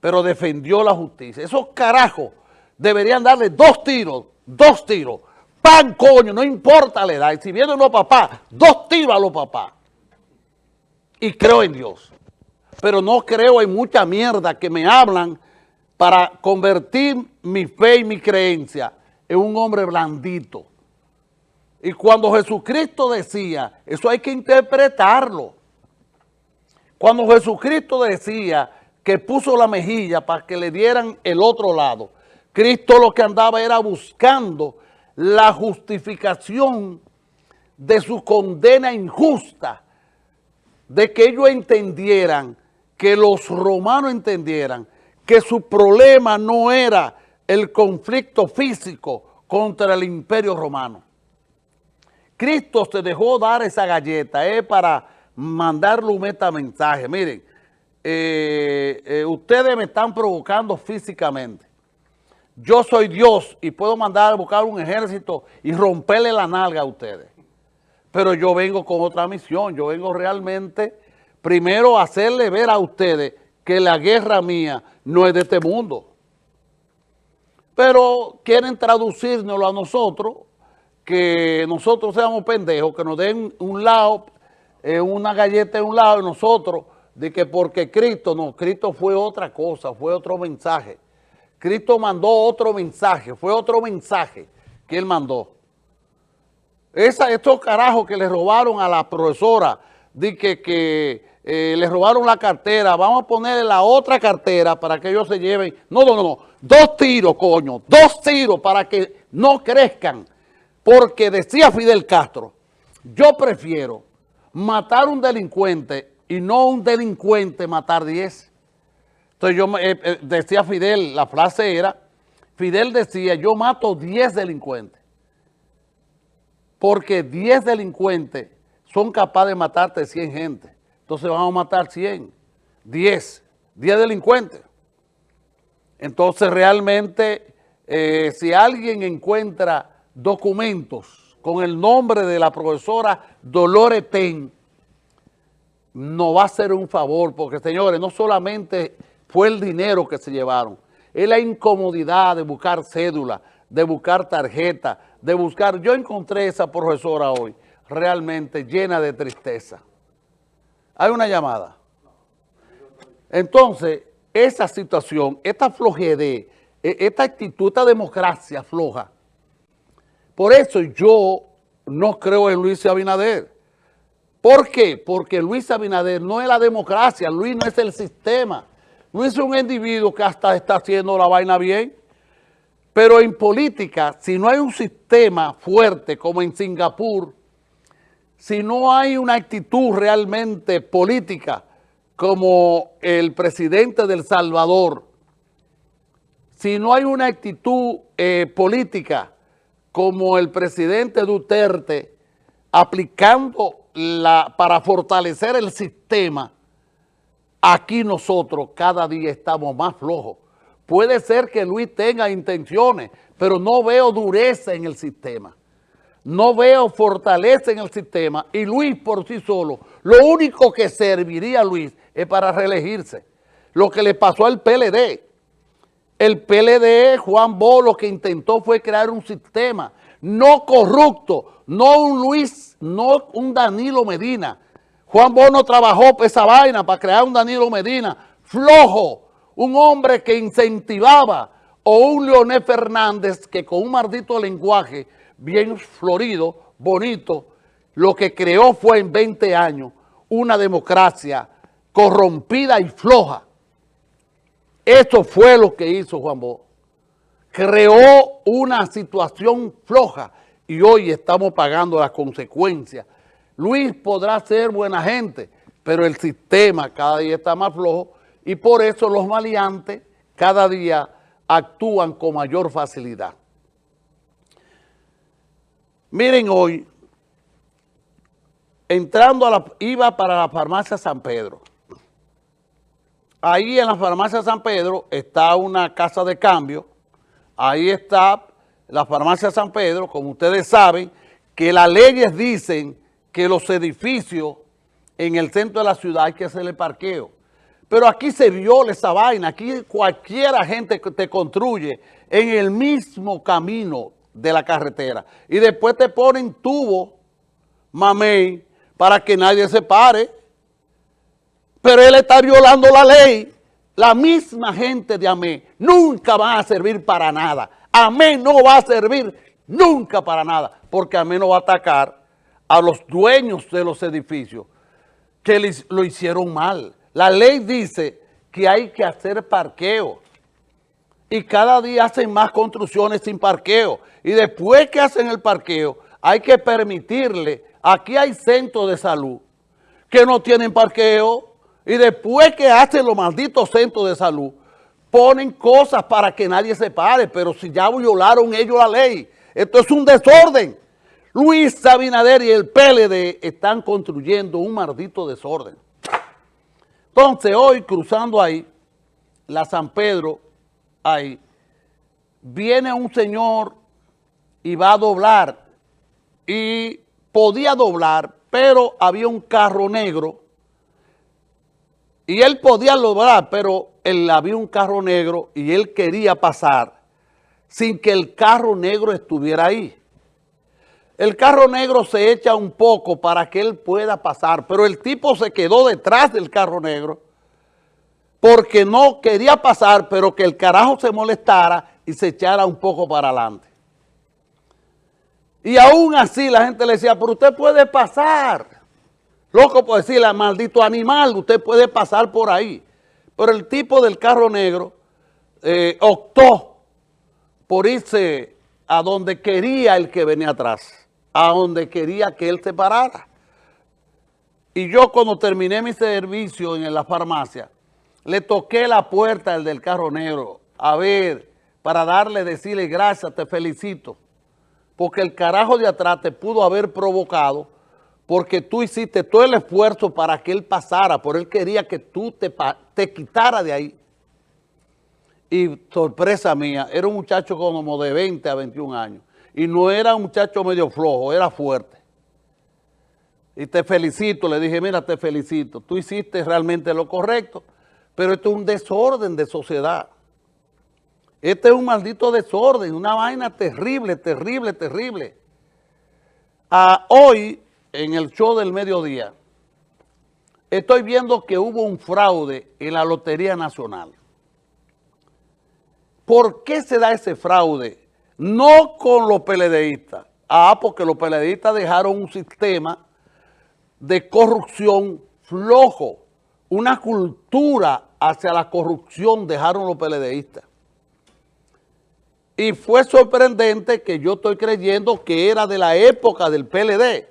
pero defendió la justicia. Esos carajos deberían darle dos tiros, dos tiros. Pan, coño, no importa la edad. Si vienen los papás, dos tiros a los papás. Y creo en Dios. Pero no creo en mucha mierda que me hablan para convertir mi fe y mi creencia en un hombre blandito. Y cuando Jesucristo decía, eso hay que interpretarlo. Cuando Jesucristo decía que puso la mejilla para que le dieran el otro lado, Cristo lo que andaba era buscando la justificación de su condena injusta, de que ellos entendieran, que los romanos entendieran que su problema no era el conflicto físico contra el imperio romano. Cristo se dejó dar esa galleta eh, para mandarle un metamensaje. Miren, eh, eh, ustedes me están provocando físicamente. Yo soy Dios y puedo mandar a buscar un ejército y romperle la nalga a ustedes. Pero yo vengo con otra misión. Yo vengo realmente, primero, a hacerle ver a ustedes que la guerra mía no es de este mundo. Pero quieren traducírnoslo a nosotros, que nosotros seamos pendejos, que nos den un lado, eh, una galleta en un lado y nosotros, de que porque Cristo, no, Cristo fue otra cosa, fue otro mensaje. Cristo mandó otro mensaje, fue otro mensaje que él mandó. Esa, estos carajos que le robaron a la profesora, de que, que eh, le robaron la cartera, vamos a ponerle la otra cartera para que ellos se lleven. No, no, no, no, dos tiros, coño, dos tiros para que no crezcan. Porque decía Fidel Castro, yo prefiero matar un delincuente y no un delincuente matar diez. Entonces yo eh, eh, decía Fidel, la frase era, Fidel decía, yo mato 10 delincuentes. Porque 10 delincuentes son capaces de matarte 100 gente. Entonces vamos a matar 100, 10, 10 delincuentes. Entonces realmente, eh, si alguien encuentra documentos con el nombre de la profesora Dolores Ten, no va a ser un favor, porque señores, no solamente fue el dinero que se llevaron. Es la incomodidad de buscar cédula, de buscar tarjeta, de buscar... Yo encontré esa profesora hoy realmente llena de tristeza. Hay una llamada. Entonces, esa situación, esta flojedad, esta actitud, esta democracia floja, por eso yo no creo en Luis Abinader. ¿Por qué? Porque Luis Abinader no es la democracia, Luis no es el sistema. No es un individuo que hasta está haciendo la vaina bien. Pero en política, si no hay un sistema fuerte como en Singapur, si no hay una actitud realmente política como el presidente del Salvador, si no hay una actitud eh, política como el presidente Duterte, aplicando para fortalecer el sistema, Aquí nosotros cada día estamos más flojos. Puede ser que Luis tenga intenciones, pero no veo dureza en el sistema. No veo fortaleza en el sistema y Luis por sí solo, lo único que serviría a Luis es para reelegirse. Lo que le pasó al PLD. El PLD, Juan Bo, lo que intentó fue crear un sistema no corrupto, no un Luis, no un Danilo Medina, Juan Bono trabajó esa vaina para crear un Danilo Medina flojo, un hombre que incentivaba, o un Leonel Fernández que con un maldito lenguaje bien florido, bonito, lo que creó fue en 20 años una democracia corrompida y floja. Eso fue lo que hizo Juan Bono. Creó una situación floja y hoy estamos pagando las consecuencias Luis podrá ser buena gente, pero el sistema cada día está más flojo y por eso los maleantes cada día actúan con mayor facilidad. Miren hoy, entrando a la, iba para la farmacia San Pedro. Ahí en la farmacia San Pedro está una casa de cambio, ahí está la farmacia San Pedro, como ustedes saben, que las leyes dicen que los edificios en el centro de la ciudad hay que hacerle parqueo. Pero aquí se viola esa vaina, aquí cualquiera gente te construye en el mismo camino de la carretera. Y después te ponen tubo, mamey, para que nadie se pare. Pero él está violando la ley. La misma gente de AME nunca va a servir para nada. AME no va a servir nunca para nada, porque AME no va a atacar a los dueños de los edificios que lo hicieron mal. La ley dice que hay que hacer parqueo y cada día hacen más construcciones sin parqueo. Y después que hacen el parqueo, hay que permitirle, aquí hay centros de salud que no tienen parqueo y después que hacen los malditos centros de salud, ponen cosas para que nadie se pare, pero si ya violaron ellos la ley, esto es un desorden. Luis Sabinader y el PLD están construyendo un maldito desorden. Entonces, hoy cruzando ahí, la San Pedro, ahí, viene un señor y va a doblar, y podía doblar, pero había un carro negro, y él podía doblar, pero él, había un carro negro y él quería pasar sin que el carro negro estuviera ahí. El carro negro se echa un poco para que él pueda pasar, pero el tipo se quedó detrás del carro negro porque no quería pasar, pero que el carajo se molestara y se echara un poco para adelante. Y aún así la gente le decía, pero usted puede pasar. Loco por decirle, maldito animal, usted puede pasar por ahí. Pero el tipo del carro negro eh, optó por irse a donde quería el que venía atrás a donde quería que él se parara. Y yo cuando terminé mi servicio en la farmacia, le toqué la puerta al del carro negro, a ver, para darle, decirle gracias, te felicito, porque el carajo de atrás te pudo haber provocado porque tú hiciste todo el esfuerzo para que él pasara, por él quería que tú te, te quitara de ahí. Y sorpresa mía, era un muchacho como de 20 a 21 años y no era un muchacho medio flojo, era fuerte. Y te felicito, le dije, mira, te felicito, tú hiciste realmente lo correcto, pero esto es un desorden de sociedad. Este es un maldito desorden, una vaina terrible, terrible, terrible. Ah, hoy, en el show del mediodía, estoy viendo que hubo un fraude en la Lotería Nacional. ¿Por qué se da ese fraude? no con los PLDistas. Ah, porque los PLDistas dejaron un sistema de corrupción flojo, una cultura hacia la corrupción dejaron los PLDistas. Y fue sorprendente que yo estoy creyendo que era de la época del PLD.